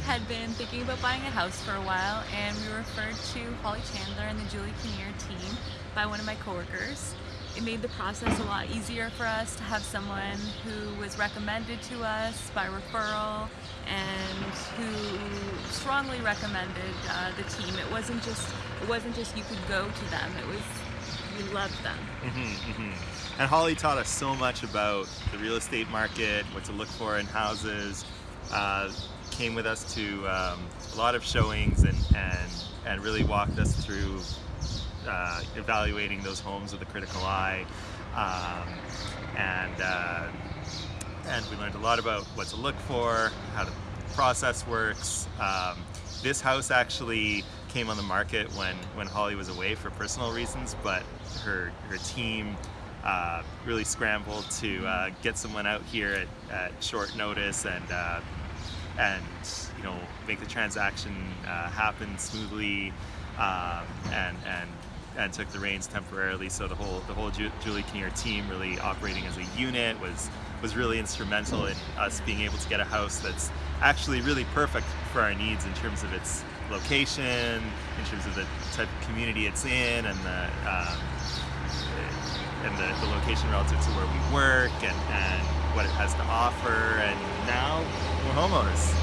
had been thinking about buying a house for a while and we were referred to Holly Chandler and the Julie Kinnear team by one of my coworkers. It made the process a lot easier for us to have someone who was recommended to us by referral and who strongly recommended uh, the team. It wasn't just it wasn't just you could go to them. It was we loved them. Mm -hmm, mm -hmm. And Holly taught us so much about the real estate market, what to look for in houses. Uh, came with us to um, a lot of showings and, and, and really walked us through uh, evaluating those homes with a critical eye. Um, and, uh, and we learned a lot about what to look for, how the process works. Um, this house actually came on the market when, when Holly was away for personal reasons, but her, her team uh, really scrambled to uh, get someone out here at, at short notice and uh, and you know make the transaction uh, happen smoothly um, and and and took the reins temporarily so the whole the whole Ju Julie Kinnear team really operating as a unit was was really instrumental in us being able to get a house that's actually really perfect for our needs in terms of its location, in terms of the type of community it's in, and the um, and the, the, location relative to where we work, and, and what it has to offer. And now homeowners.